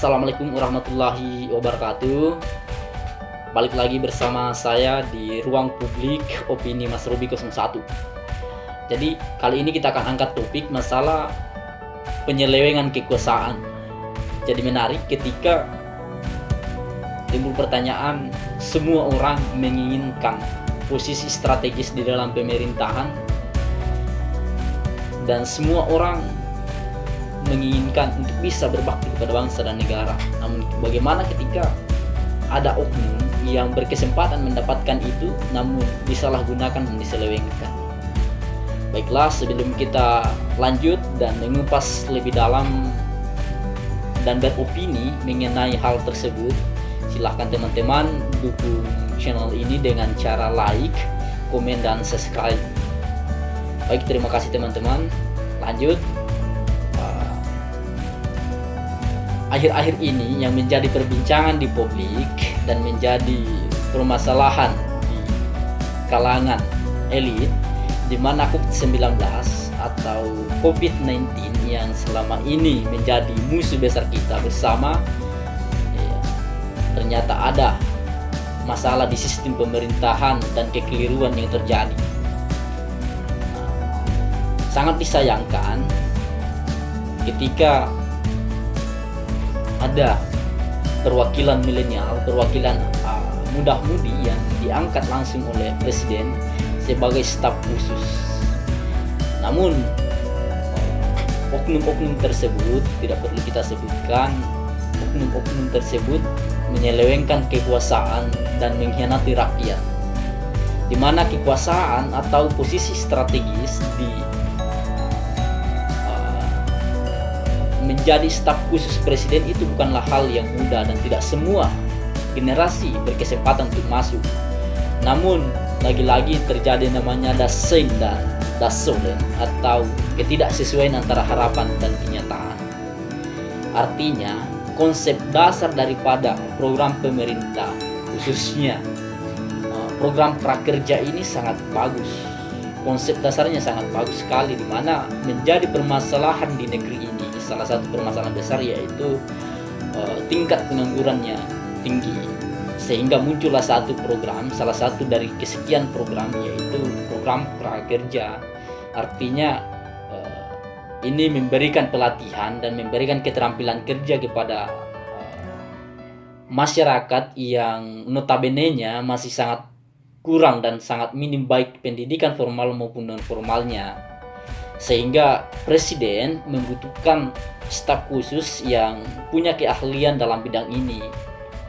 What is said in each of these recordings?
Assalamualaikum warahmatullahi wabarakatuh. Balik lagi bersama saya di ruang publik opini Mas Robi 01 Jadi kali ini kita akan angkat topik masalah penyelewengan kekuasaan. Jadi menarik ketika timbul pertanyaan semua orang menginginkan posisi strategis di dalam pemerintahan dan semua orang menginginkan untuk bisa berbakti kepada bangsa dan negara. Namun bagaimana ketika ada oknum yang berkesempatan mendapatkan itu namun disalahgunakan dan diselewengkan. Baiklah, sebelum kita lanjut dan mengupas lebih dalam dan beropini mengenai hal tersebut, silahkan teman-teman dukung channel ini dengan cara like, komen, dan subscribe. Baik, terima kasih teman-teman. Lanjut. Akhir-akhir ini yang menjadi perbincangan di publik dan menjadi permasalahan di kalangan elit di mana COVID-19 atau COVID-19 yang selama ini menjadi musuh besar kita bersama ya, ternyata ada masalah di sistem pemerintahan dan kekeliruan yang terjadi. Sangat disayangkan ketika ada perwakilan milenial, perwakilan uh, mudah-mudi yang diangkat langsung oleh presiden sebagai staf khusus. Namun oknum-oknum tersebut tidak perlu kita sebutkan, oknum-oknum tersebut menyelewengkan kekuasaan dan mengkhianati rakyat. Di mana kekuasaan atau posisi strategis di menjadi staf khusus presiden itu bukanlah hal yang mudah dan tidak semua generasi berkesempatan untuk masuk. Namun, lagi-lagi terjadi namanya dasen dan dasolen atau ketidaksesuaian antara harapan dan kenyataan. Artinya, konsep dasar daripada program pemerintah khususnya eh, program prakerja ini sangat bagus. Konsep dasarnya sangat bagus sekali di mana menjadi permasalahan di negeri ini salah satu permasalahan besar yaitu uh, tingkat penganggurannya tinggi. Sehingga muncullah satu program salah satu dari kesekian program yaitu program prakerja. Artinya uh, ini memberikan pelatihan dan memberikan keterampilan kerja kepada uh, masyarakat yang notabene-nya masih sangat kurang dan sangat minim baik pendidikan formal maupun non formalnya sehingga presiden membutuhkan staf khusus yang punya keahlian dalam bidang ini.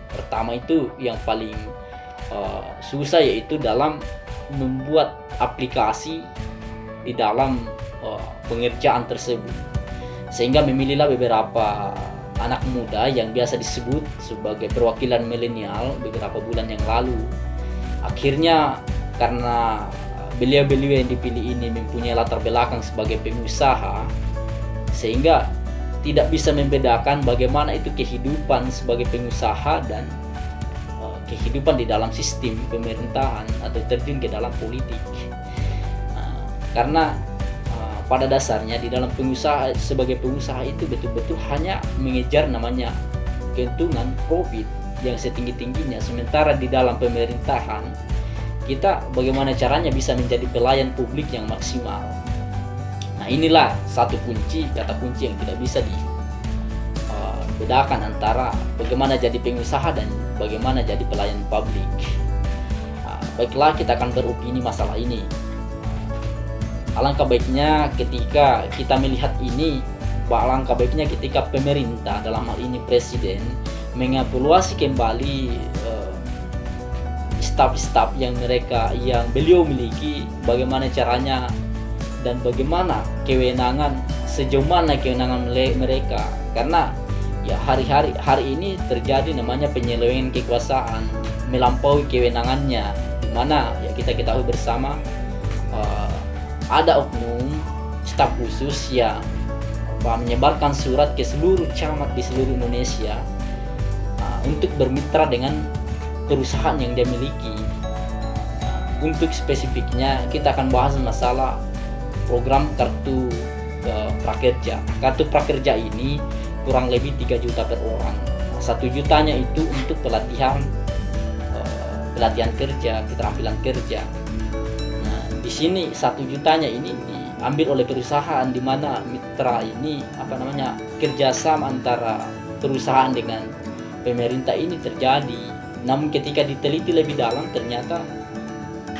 Pertama itu yang paling uh, susah yaitu dalam membuat aplikasi di dalam uh, pengerjaan tersebut. Sehingga memilihlah beberapa anak muda yang biasa disebut sebagai perwakilan milenial beberapa bulan yang lalu. Akhirnya karena beliau-beliau yang dipilih ini mempunyai latar belakang sebagai pengusaha sehingga tidak bisa membedakan bagaimana itu kehidupan sebagai pengusaha dan uh, kehidupan di dalam sistem pemerintahan atau terjun ke dalam politik. Uh, karena uh, pada dasarnya di dalam pengusaha sebagai pengusaha itu betul-betul hanya mengejar namanya keuntungan profit yang setinggi-tingginya. Sementara di dalam pemerintahan kita bagaimana caranya bisa menjadi pelayan publik yang maksimal. Nah inilah satu kunci, kata kunci yang tidak bisa dibedakan uh, antara bagaimana jadi pengusaha dan bagaimana jadi pelayan publik. Nah, baiklah kita akan beropini masalah ini. Alangkah baiknya ketika kita melihat ini, alangkah baiknya ketika pemerintah dalam hal ini presiden mengevaluasi kembali uh, staf-staf yang mereka yang beliau miliki bagaimana caranya dan bagaimana kewenangan sejauh mana kewenangan mereka. Karena ya hari-hari hari ini terjadi namanya penyelewengan kekuasaan melampaui kewenangannya. Di mana ya kita ketahui bersama uh, ada oknum staf khusus yang uh, menyebarkan surat ke seluruh camat di seluruh Indonesia uh, untuk bermitra dengan perusahaan yang dia miliki. Untuk spesifiknya kita akan bahas masalah program kartu uh, prakerja. Kartu prakerja ini kurang lebih 3 juta per orang satu jutanya itu untuk pelatihan eh, pelatihan kerja keterampilan kerja nah di sini satu jutanya ini diambil oleh perusahaan di mana mitra ini apa namanya kerjasama antara perusahaan dengan pemerintah ini terjadi namun ketika diteliti lebih dalam ternyata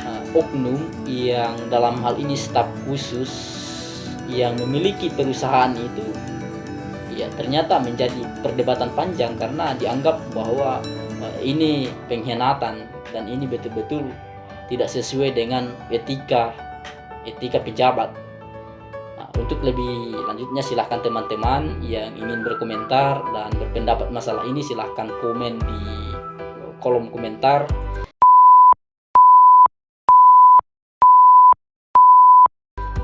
uh, oknum yang dalam hal ini staf khusus yang memiliki perusahaan itu ya ternyata menjadi perdebatan panjang karena dianggap bahwa uh, ini pengkhianatan dan ini betul-betul tidak sesuai dengan etika etika pejabat. Nah, untuk lebih lanjutnya silahkan teman-teman yang ingin berkomentar dan berpendapat masalah ini silahkan komen di kolom komentar.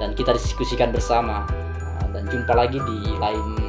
Dan kita diskusikan bersama. Nah, dan jumpa lagi di lain.